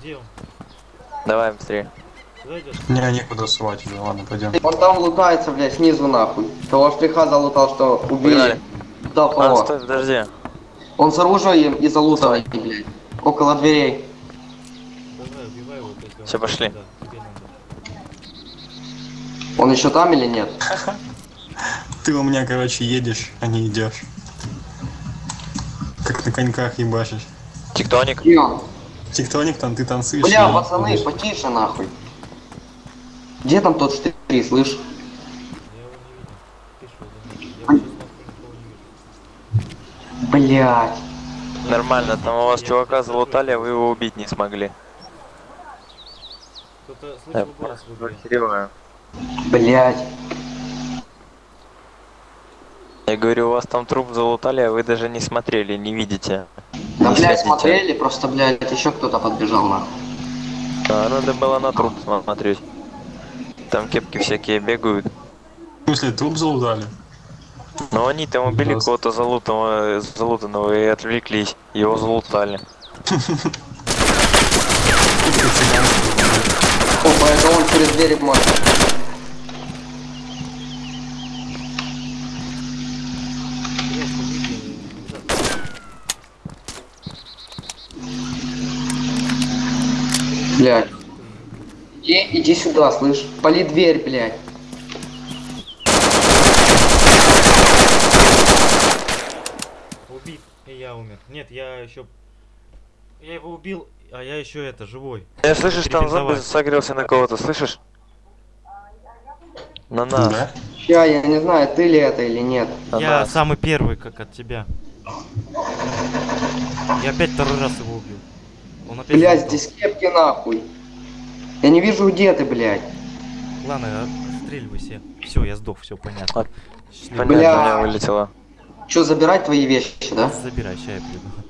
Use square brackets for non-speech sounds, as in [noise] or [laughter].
Где он? Давай быстрее. Куда идешь? Не, некуда сувать уже, ладно, пойдем. Он там лутается, блядь, снизу нахуй. Того штриха залутал, что убили. Погнали. Да, А, стой, подожди. Он с оружием и залутанный, блядь. Около дверей. Давай, убивай его. Всё, пошли. Он еще там или нет? [laughs] Ты у меня, короче, едешь, а не идешь. Как на коньках ебашишь. Тектоник. Он? Тектоник там, ты танцуешь. Бля, и пацаны, ходишь. потише нахуй. Где там тот штрих, слышь? Я его не видел. Ты что, да? Я вот сейчас нахуй никого не вижу. Блять. Нормально, там у вас чувака залутали, а вы его убить не смогли. Кто-то слышал голос квартирую. Блять. Я говорю, у вас там труп залутали, а вы даже не смотрели, не видите. Да, Не блядь, смотрели, просто, блядь, еще кто-то подбежал нахуй. А, надо было на труп смотреть. Там кепки всякие бегают. В смысле, труп залутали? Но они там убили кого-то залутанного, залутанного и отвлеклись. Его залутали. Опа, это он через дверь может. Блядь. Иди, иди сюда, слышь. Пали дверь, блядь. Убит, и я умер. Нет, я еще... Я его убил, а я еще это, живой. Я слышишь, там зомби согрелся на кого-то, слышишь? На нас. Да? Ща, я не знаю, ты ли это или нет. На я нас. самый первый, как от тебя. Я опять второй раз его убил. Он опять Блядь, здесь кепки нахуй. Я не вижу, где ты, блядь. Ладно, отстреливайся. Все, я сдох, все понятно. А. Понятно, Бля. у меня вылетело. Че, забирать твои вещи, да? Забирай, ща я приду.